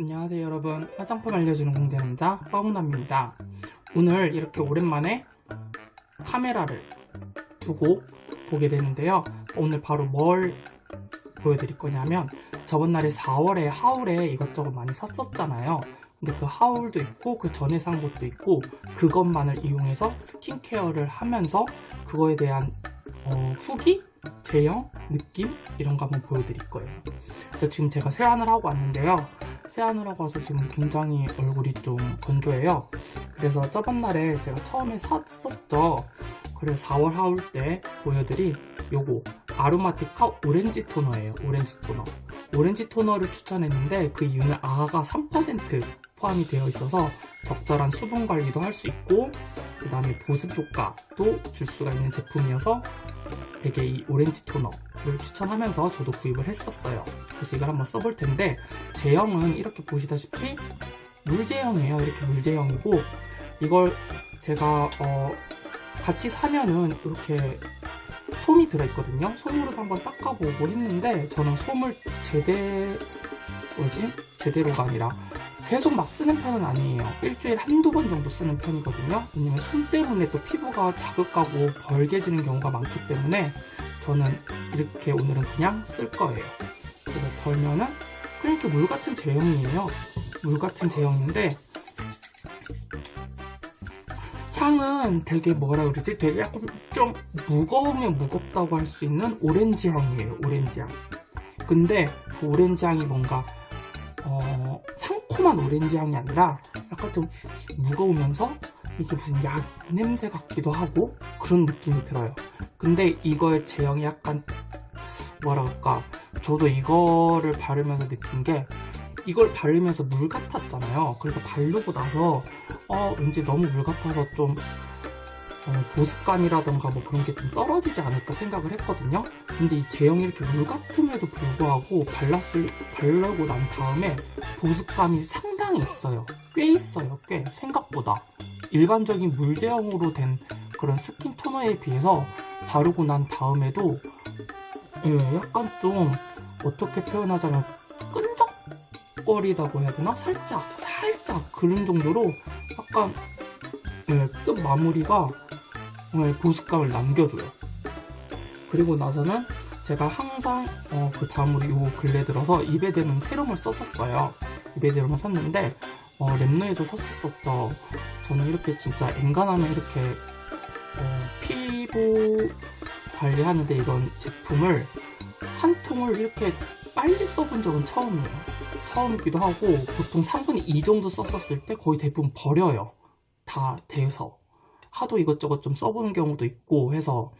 안녕하세요 여러분. 화장품 알려주는 공대남자 허웅남입니다. 오늘 이렇게 오랜만에 카메라를 두고 보게 되는데요. 오늘 바로 뭘 보여드릴 거냐면 저번 날에 4월에 하울에 이것저것 많이 샀었잖아요. 근데 그 하울도 있고 그 전에 산 것도 있고 그것만을 이용해서 스킨케어를 하면서 그거에 대한 어, 후기? 제형? 느낌? 이런 거 한번 보여드릴 거예요 그래서 지금 제가 세안을 하고 왔는데요 세안을 하고 와서 지금 굉장히 얼굴이 좀 건조해요 그래서 저번 날에 제가 처음에 샀었죠 그래서 4월 하울 때 보여드릴 요거 아로마티카 오렌지 토너예요 오렌지 토너 오렌지 토너를 추천했는데 그 이유는 아가 3% 포함이 되어 있어서 적절한 수분 관리도 할 수 있고 그 다음에 보습 효과도 줄 수가 있는 제품이어서 되게 이 오렌지 토너를 추천하면서 저도 구입을 했었어요. 그래서 이걸 한번 써볼 텐데 제형은 이렇게 보시다시피 물 제형이에요. 이렇게 물 제형이고 이걸 제가 어 같이 사면은 이렇게 솜이 들어있거든요. 솜으로도 한번 닦아보고 했는데 저는 솜을 제대 뭐지? 제대로가 아니라 계속 막 쓰는 편은 아니에요. 일주일에 한두 번 정도 쓰는 편이거든요. 왜냐면 손 때문에 또 피부가 자극하고 벌게지는 경우가 많기 때문에 저는 이렇게 오늘은 그냥 쓸 거예요. 그래서 덜면은 이렇게 물 같은 제형이에요. 물 같은 제형인데 향은 되게 뭐라 그러지? 되게 약간 좀 무거우면 무겁다고 할 수 있는 오렌지 향이에요 오렌지 향. 근데 그 오렌지 향이 뭔가 어, 상 콤한 오렌지 향이 아니라 약간 좀 무거우면서 이게 무슨 약 냄새 같기도 하고 그런 느낌이 들어요. 근데 이거의 제형이 약간 그럴까 저도 이거를 바르면서 느낀 게 이걸 바르면서 물 같았잖아요. 그래서 바르고 나서 어 왠지 너무 물 같아서 좀 어, 보습감이라던가 뭐 그런 게 좀 떨어지지 않을까 생각을 했거든요. 근데 이 제형이 이렇게 물 같음에도 불구하고 발랐을, 바르고 난 다음에 보습감이 상당히 있어요. 꽤 있어요 꽤. 생각보다. 일반적인 물 제형으로 된 그런 스킨 토너에 비해서 바르고 난 다음에도 예, 약간 좀 어떻게 표현하자면 끈적거리다고 해야 되나? 살짝 살짝 그런 정도로 약간 예, 끝 마무리가 예, 보습감을 남겨줘요. 그리고 나서는 제가 항상 어, 그 다음으로 요 근래 들어서 입에 대는 세럼을 썼었어요. 입에 대는 샀는데 어, 랩노에서 샀었죠. 저는 이렇게 진짜 엔간하면 이렇게 어, 피부 관리하는데 이런 제품을 한 통을 이렇게 빨리 써본 적은 처음이에요. 처음이기도 하고 보통 3분의 2 정도 썼었을 때 거의 대부분 버려요. 다 돼서 하도 이것저것 좀 써보는 경우도 있고 해서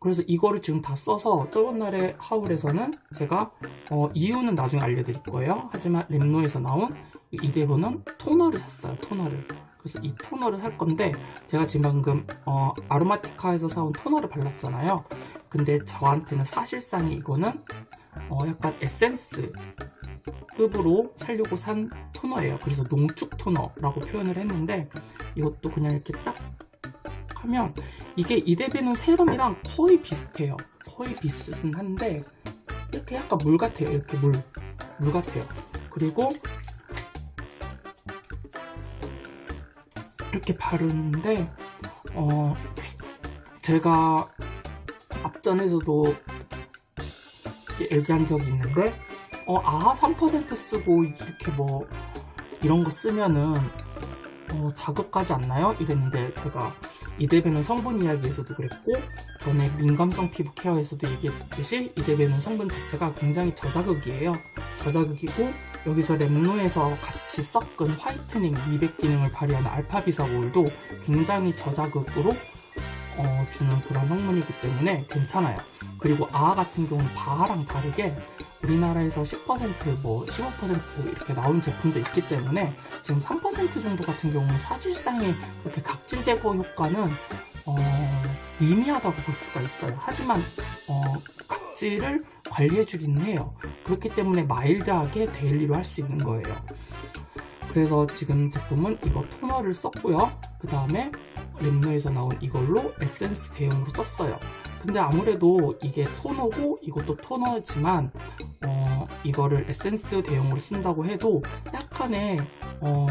그래서 이거를 지금 다 써서 저번날에 하울에서는 제가 어, 이유는 나중에 알려드릴 거예요. 하지만 랩노에서 나온 이대로는 토너를 샀어요 토너를. 그래서 이 토너를 살 건데 제가 지금 방금 어, 아로마티카에서 사온 토너를 발랐잖아요. 근데 저한테는 사실상 이거는 어, 약간 에센스 급으로 살려고 산 토너예요. 그래서 농축 토너라고 표현을 했는데 이것도 그냥 이렇게 딱 하면 이게 이데베는 세럼이랑 거의 비슷해요. 거의 비슷은 한데 이렇게 약간 물 같아요. 이렇게 물, 물 같아요. 그리고 이렇게 바르는데 어 제가 앞전에서도 얘기한 적이 있는데 어 아하 3% 쓰고 이렇게 뭐 이런 거 쓰면은 어, 자극하지 않나요? 이랬는데 제가 이데베는 성분 이야기에서도 그랬고 전에 민감성 피부 케어에서도 얘기했듯이 이데베는 성분 자체가 굉장히 저자극이에요 저자극이고 여기서 랩노에서 같이 섞은 화이트닝 미백 기능을 발휘하는 알파비사골도 굉장히 저자극으로 어, 주는 그런 성분이기 때문에 괜찮아요 그리고 아아 같은 경우는 바하랑 다르게 우리나라에서 10%뭐 15% 이렇게 나온 제품도 있기 때문에 지금 3% 정도 같은 경우는 사실상의 그렇게 각질 제거 효과는 어, 미미하다고 볼 수가 있어요. 하지만 어, 각질을 관리해주기는 해요. 그렇기 때문에 마일드하게 daily로 할 수 있는 거예요. 그래서 지금 제품은 이거 토너를 썼고요. 그 다음에 랩노에서 나온 이걸로 에센스 대용으로 썼어요 근데 아무래도 이게 토너고 이것도 토너지만 어, 이거를 에센스 대용으로 쓴다고 해도 약간의 어,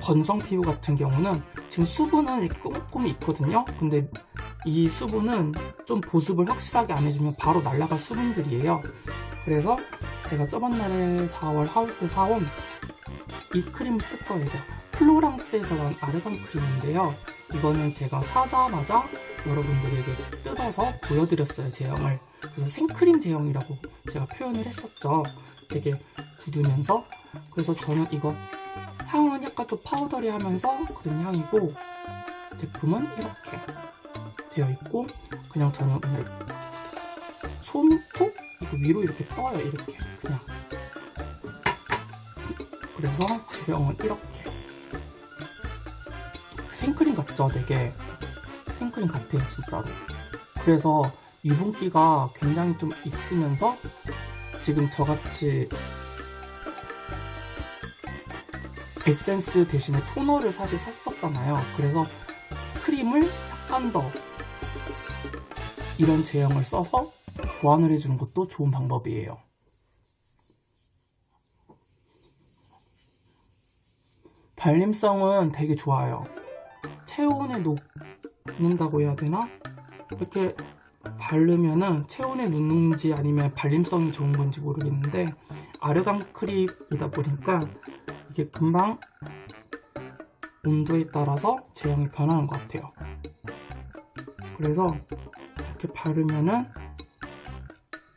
건성 피부 같은 경우는 지금 수분은 이렇게 꼼꼼히 있거든요. 근데 이 수분은 좀 보습을 확실하게 안 해주면 바로 날아갈 수분들이에요. 그래서 제가 저번 날에 4월 하울 때 사온 이 크림을 쓸 거예요. 플로랑스에서 나온 아르간 크림인데요 이거는 제가 사자마자 여러분들에게 뜯어서 보여드렸어요 제형을. 그래서 생크림 제형이라고 제가 표현을 했었죠. 되게 굳으면서. 그래서 저는 이거 향은 약간 좀 파우더리하면서 그런 향이고 제품은 이렇게 되어 있고 그냥 저는 오늘 손톱? 이거 위로 이렇게 떠요 이렇게. 그냥. 그래서 제형은 이렇게 생크림 같죠 되게 생크림 같아요 진짜로. 그래서 유분기가 굉장히 좀 있으면서 지금 저같이 에센스 대신에 토너를 사실 샀었잖아요. 그래서 크림을 약간 더 이런 제형을 써서 보완을 해주는 것도 좋은 방법이에요. 발림성은 되게 좋아요 체온에 녹는다고 해야 되나? 이렇게 바르면은 체온에 녹는지 아니면 발림성이 좋은 건지 모르겠는데 아르간 크림이다 보니까 이게 금방 온도에 따라서 제형이 변하는 것 같아요. 그래서 이렇게 바르면은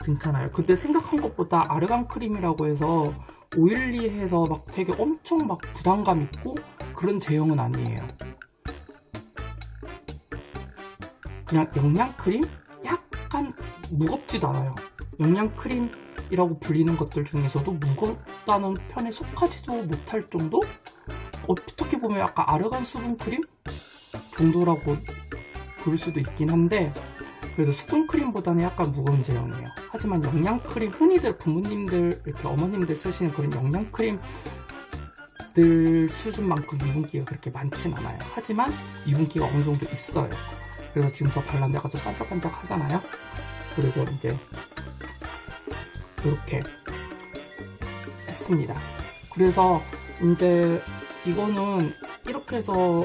괜찮아요. 그때 생각한 것보다 아르간 크림이라고 해서 오일리해서 막 되게 엄청 막 부담감 있고 그런 제형은 아니에요 그냥 영양크림? 약간 무겁지도 않아요 영양크림이라고 불리는 것들 중에서도 무겁다는 편에 속하지도 못할 정도? 어떻게 보면 약간 아르간 수분크림? 정도라고 부를 수도 있긴 한데 그래도 수분크림보다는 약간 무거운 제형이에요 하지만 영양크림 흔히들 부모님들 이렇게 어머님들 쓰시는 그런 영양크림 들 수준만큼 유분기가 그렇게 많진 않아요 하지만 유분기가 어느 정도 있어요 그래서 지금 저 약간 좀 반짝반짝 하잖아요. 그리고 이제 이렇게 했습니다. 그래서 이제 이거는 이렇게 해서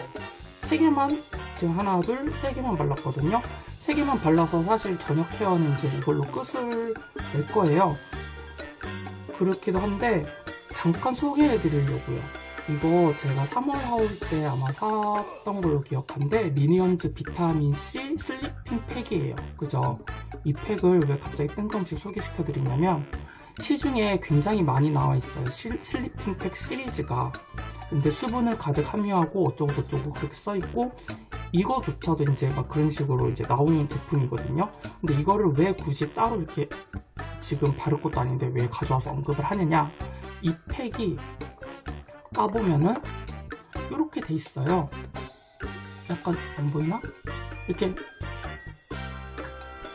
3개만 지금 하나 둘 3개만 발랐거든요. 3개만 발라서 사실 저녁 케어는 이제 이걸로 끝을 낼 거예요. 그렇기도 한데 잠깐 소개해 드리려고요 이거 제가 3월 haul 때 아마 샀던 걸로 기억한데 미니언즈 비타민C sleeping 팩이에요. 그죠? 이 팩을 왜 갑자기 뜬금없이 소개시켜 드리냐면 시중에 굉장히 많이 나와 있어요. sleeping 팩 시리즈가. 근데 수분을 가득 함유하고 어쩌고 저쩌고 그렇게 써 있고 이거조차도 이제 막 그런 식으로 이제 나오는 제품이거든요. 근데 이거를 왜 굳이 따로 이렇게 지금 바를 것도 아닌데 왜 가져와서 언급을 하느냐? 이 팩이 까보면은 이렇게 돼 있어요. 약간 안 보이나? 이렇게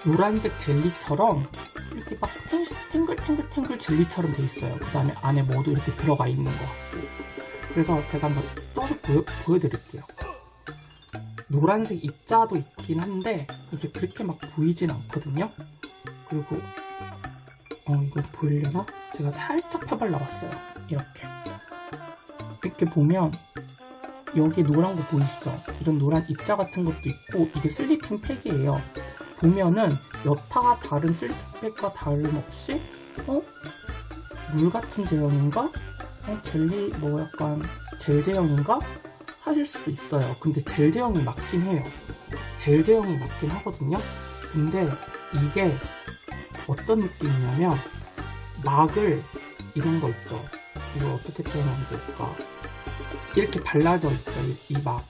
노란색 젤리처럼 이렇게 막 탱글탱글탱글 젤리처럼 돼 있어요. 그 다음에 안에 뭐도 이렇게 들어가 있는 것 같고 그래서 제가 한번 떠서 보여, 보여드릴게요. 노란색 입자도 있긴 한데 이게 그렇게 막 보이진 않거든요. 그리고 어 이거 보이려나? 제가 살짝 펴발라봤어요. 이렇게 이렇게 보면 여기 노란 거 보이시죠? 이런 노란 입자 같은 것도 있고 이게 sleeping 팩이에요 보면은 여타 다른 sleeping 팩과 다름없이 어? 물 같은 제형인가? 어? 젤리 뭐 약간 젤 제형인가? 하실 수도 있어요 근데 젤 제형이 맞긴 해요 젤 제형이 맞긴 하거든요 근데 이게 어떤 느낌이냐면 막을 이런 거 있죠 이걸 어떻게 표현하면 좋을까 이렇게 발라져 있죠 이 막.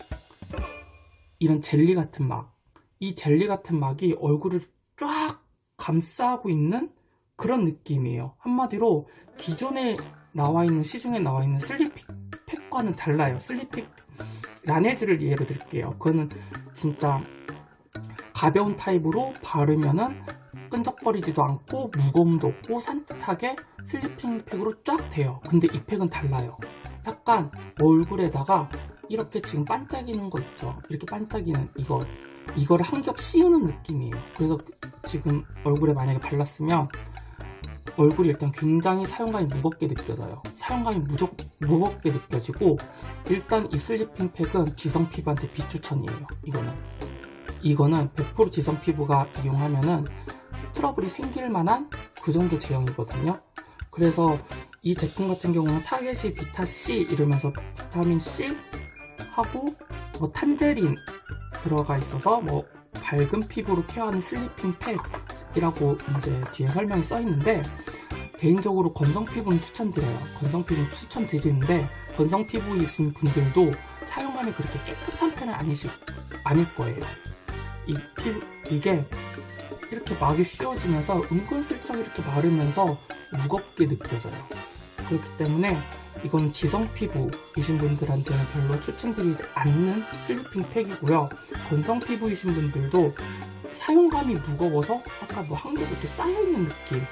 이런 젤리 같은 막 이 젤리 같은 막이 얼굴을 쫙 감싸고 있는 그런 느낌이에요. 한마디로 기존에 나와 있는 시중에 나와 있는 sleeping 팩과는 달라요. sleeping 라네즈를 예로 들게요. 그거는 진짜 가벼운 타입으로 바르면은 끈적거리지도 않고 무거움도 없고 산뜻하게 sleeping 팩으로 쫙 돼요. 근데 이 팩은 달라요 약간 얼굴에다가 이렇게 지금 반짝이는 거 있죠 이렇게 반짝이는 이거 이거를 한겹 씌우는 느낌이에요. 그래서 지금 얼굴에 만약에 발랐으면 얼굴이 일단 굉장히 사용감이 무겁게 느껴져요. 사용감이 무적, 무겁게 느껴지고 일단 이 sleeping 팩은 지성 피부한테 비추천이에요. 이거는 이거는 100% 지성 피부가 이용하면은 트러블이 생길 만한 그 정도 제형이거든요. 그래서 이 제품 같은 경우는 타겟이 비타C 이러면서 비타민C 하고 뭐 tangerine 들어가 있어서 뭐 밝은 피부로 케어하는 sleeping 팩이라고 이제 뒤에 설명이 써 있는데 개인적으로 건성 피부는 추천드려요. 건성 피부는 추천드리는데 건성 피부이신 분들도 사용감이 그렇게 깨끗한 편은 아니시 아닐 거예요. 이 피부 이게 이렇게 막이 씌워지면서 은근슬쩍 이렇게 마르면서 무겁게 느껴져요. 그렇기 때문에 이건 지성 피부이신 분들한테는 별로 추천드리지 않는 sleeping 팩이고요. 건성 피부이신 분들도 사용감이 무거워서 아까 뭐 한 겹 이렇게 쌓여있는 느낌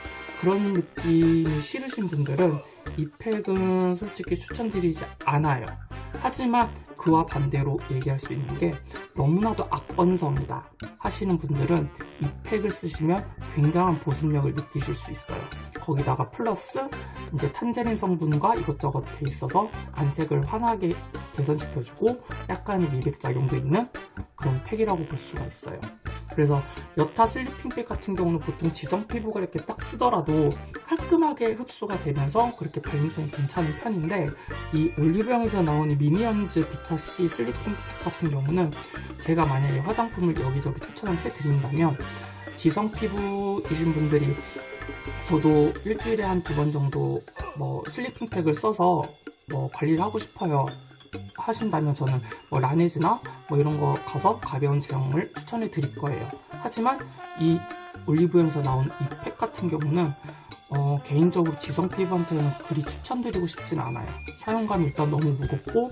그런 느낌이 싫으신 분들은 이 팩은 솔직히 추천드리지 않아요. 하지만 그와 반대로 얘기할 수 있는 게 너무나도 악건성이다 하시는 분들은 이 팩을 쓰시면 굉장한 보습력을 느끼실 수 있어요. 거기다가 플러스 이제 tangerine 성분과 이것저것 돼 있어서 안색을 환하게 개선시켜주고 약간의 미백작용도 있는 그런 팩이라고 볼 수가 있어요. 그래서 여타 sleeping 팩 같은 경우는 보통 지성 피부가 이렇게 딱 쓰더라도 깔끔하게 흡수가 되면서 그렇게 발림성이 괜찮은 편인데 이 올리브영에서 나온 이 미니언즈 비타C sleeping 팩 같은 경우는 제가 만약에 화장품을 여기저기 추천을 해드린다면 지성 피부이신 분들이 저도 일주일에 한 두 번 정도 뭐 sleeping 팩을 써서 뭐 관리를 하고 싶어요 하신다면 저는 뭐 라네즈나 뭐 이런 거 가서 가벼운 제형을 추천해 드릴 거예요. 하지만 이 올리브영에서 나온 이 팩 같은 경우는 어, 개인적으로 지성 피부한테는 그리 추천드리고 싶진 않아요. 사용감이 일단 너무 무겁고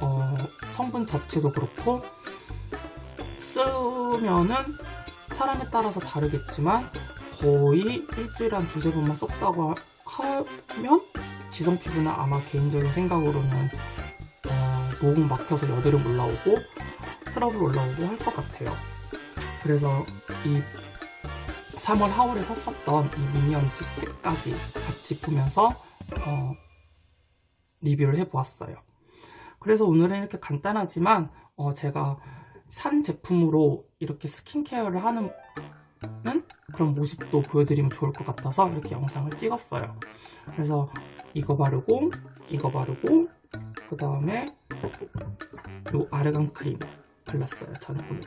어, 성분 자체도 그렇고 쓰면은 사람에 따라서 다르겠지만 거의 일주일에 한 두세 번만 썼다고 하면 지성 피부는 아마 개인적인 생각으로는 모공 막혀서 여드름 올라오고 트러블 올라오고 할 것 같아요. 그래서 이 3월, 4월에 샀었던 이 미니언즈 팩까지 같이 보면서 어, 리뷰를 해보았어요. 그래서 오늘은 이렇게 간단하지만 어, 제가 산 제품으로 이렇게 스킨케어를 하는 그런 모습도 보여드리면 좋을 것 같아서 이렇게 영상을 찍었어요. 그래서 이거 바르고 이거 바르고 그 다음에 요 아르간 크림 발랐어요 저는. 오늘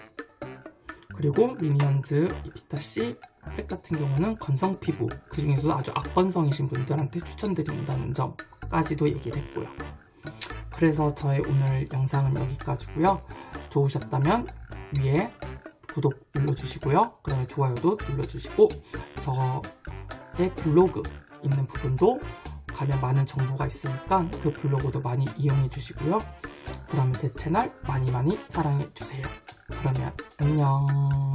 그리고 미니언즈 비타C 팩 같은 경우는 건성 피부. 그 중에서도 아주 악건성이신 분들한테 추천드린다는 점까지도 얘기를 했고요. 그래서 저의 오늘 영상은 여기까지고요. 좋으셨다면 위에 구독 눌러주시고요 그 다음에 좋아요도 눌러주시고 저의 블로그 있는 부분도 가면 많은 정보가 있으니까 그 블로그도 많이 이용해 주시고요. 그러면 제 채널 많이 많이 사랑해 주세요. 그러면 안녕